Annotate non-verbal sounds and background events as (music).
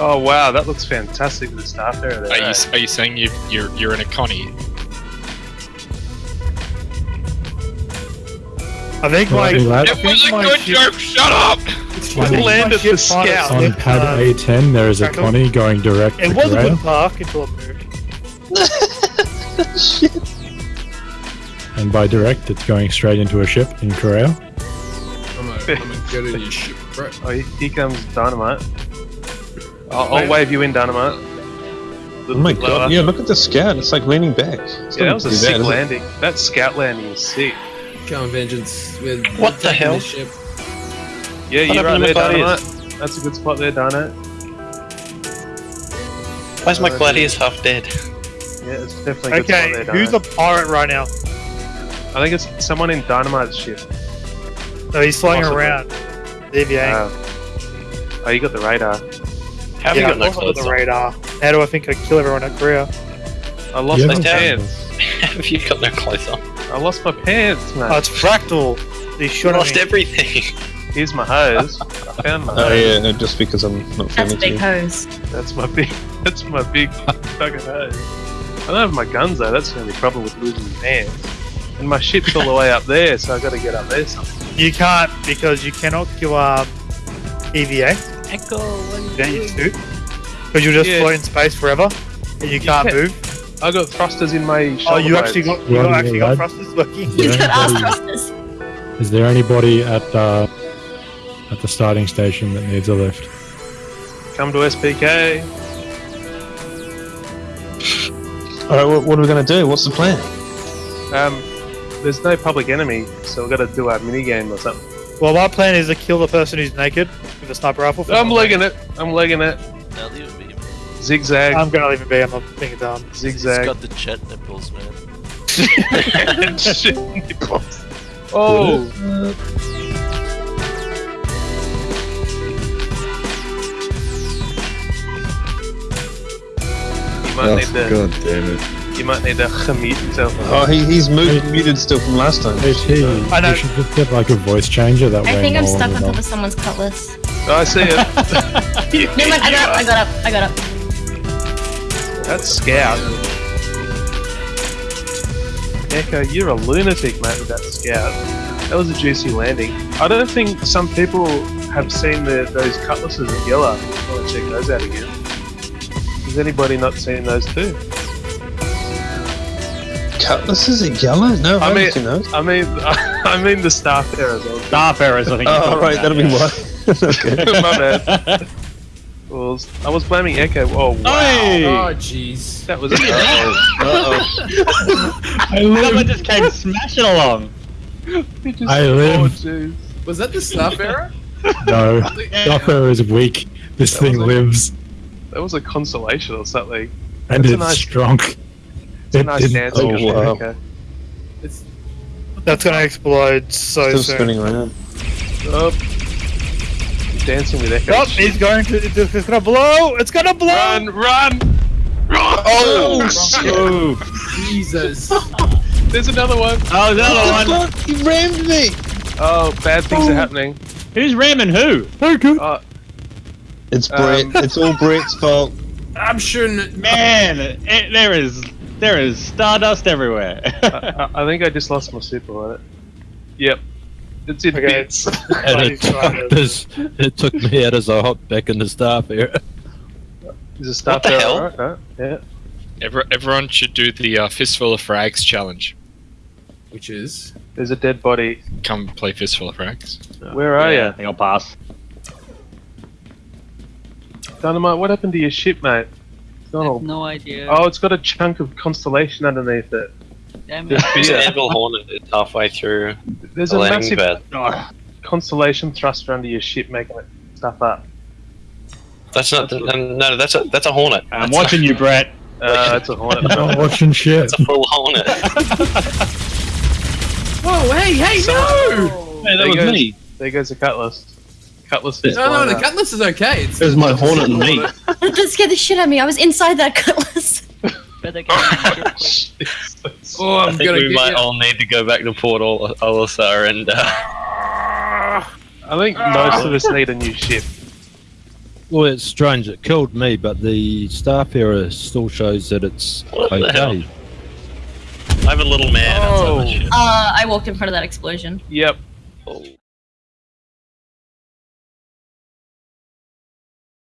Oh wow, that looks fantastic with the Starfarer. Are you are you saying you you're you're in a connie? I think Well, my. do It was a good ship- joke. Shut up. I think Land of the ship scout. On pad uh, A10, there is a Crackle. Connie going direct It to was a good park until it moved. (laughs) and by direct, it's going straight into a ship in Corral. I'm gonna, I'm gonna go to your ship, bro. (laughs) Oh, he- here comes dynamite. I'll, I'll wave you in, dynamite. Oh my god, yeah, look at the scout. It's like leaning back. It's Yeah, that was a sick bad, landing. That scout landing is sick. Come on, vengeance. With What the hell? Ship. Yeah, you're right there, to my dynamite. That's a good spot there, dynamite. Why's my gladius half dead? Yeah, it's definitely a good Okay, spot there, who's a pirate right now? I think it's someone in dynamite's ship. No, he's flying Possibly. around. Deviating. Uh, oh, you got the radar. How have yeah, you got no I've clothes the on? radar. How do I think I kill everyone at Korea? I lost Yeah. my pants. (laughs) have you got no clothes on? I lost my pants, mate. Oh, it's Fractal. He You shot lost me. everything. Here's my hose. (laughs) I found my Oh hose. yeah, no, just because I'm not That's friendly a big you. hose. That's my big. (laughs) That's my big fucking hose. I don't have my guns though. That's the only problem with losing my pants. And my ship's all the way up there, so I got to get up there somehow. You can't because you cannot kill um, EVA. Echo. You don't use to. Because you'll just Yeah. float in space forever. And you can't can. move. I got thrusters in my. Oh, shoulder you actually blades. got you Right, got, actually got lad. thrusters working. Yeah. He's (laughs) got ass Anybody- thrusters. Is there anybody at uh, at the starting station that needs a lift? Come to SPK. All right, what, what are we gonna do? What's the plan? Um, there's no public enemy, so we've got to do our mini game or something. Well, my plan is to kill the person who's naked with a sniper rifle. I'm no legging it. I'm legging it. Now leave it be. Zigzag. I'm gonna leave it be. I'm not being dumb. He's zigzag. He's got the chat nipples, man. (laughs) Shit, nipples. Oh. You might. Oh, God damn it! You might need to mute yourself. Oh, he, he's moved, muted still from last time. HP, I know. you should just get like a voice changer that way. I think I'm stuck on top of someone's cutlass. Oh, I see it. (laughs) (laughs) Never mind, I got up, I got up, I got up. That's Scout. Echo, you're a lunatic, mate, with that Scout. That was a juicy landing. I don't think some people have seen the, those cutlasses at Yela. I want to check those out again. Has anybody not seen those too? Cutlasses at yellow? No, I, I mean- seen those. I mean, I mean the Starfarer. Staff errors, I think. Oh, talking right, that'll be yeah. why. (laughs) okay. (laughs) My bad. Well, I was blaming Echo. Oh wow, Hey! Oh, jeez. that was. (laughs) Uh oh. I Someone just came smashing along. I live. Oh. Was that the Starfarer? No, Starfarer is weak. This That thing was a- lives, That was a consolation or something. and That's it's nice- strong. It's a It nice didn't dancing oh, ship, wow. Echo. It's That's gonna explode so Still soon. spinning around. Oh. Dancing with Echo. Oh, he's going to. It's it's gonna blow. It's gonna blow. Run, run! Run! Oh, Oh, Jesus. (laughs) There's another one. oh, the other one. He rammed me! Oh, bad things are happening. Who's ramming who? Oh, It's Um, it's all Brett's fault. I'm sure. Man, it, there is there is stardust everywhere. I, I think I just lost my super on it. Yep. It's in Okay. bits. (laughs) And it, (laughs) this, it took me out as I hopped back in the Starfarer. Is a stuff What the hell? alright, no? Yeah. Every, everyone should do the uh, fistful of frags challenge. Which is. There's a dead body. Come play fistful of frags. Where are yeah, I you? think I'll pass. Dynamite, what happened to your ship, mate? It's not all... No idea. Oh, it's got a chunk of constellation underneath it. Damn Just it. There's an beer. anvil hornet it's halfway through There's the a massive pad. constellation thruster under your ship making it stuff up. That's not. No, no, that's a that's a hornet. I'm That's watching you, Brett. Uh, it's a hornet. (laughs) I'm watching shit. It's a full hornet. (laughs) Whoa! Hey! Hey! No! Hey, that There was goes- me. There goes the cutlass. Cutlass is No, no, the cutlass is okay. It's, It was my hornet and me. That scared the shit out of me. I was inside that cutlass. (laughs) Better get the ship. (laughs) Oh, I I'm think gonna we might you. all need to go back to Port Al- Olisar and uh, I think most of us need a new ship. Well, it's strange. It killed me, but the Starfarer still shows that it's What the hell? okay. I'm a little man. Oh. outside my ship. Uh, I walked in front of that explosion. Yep. Oh.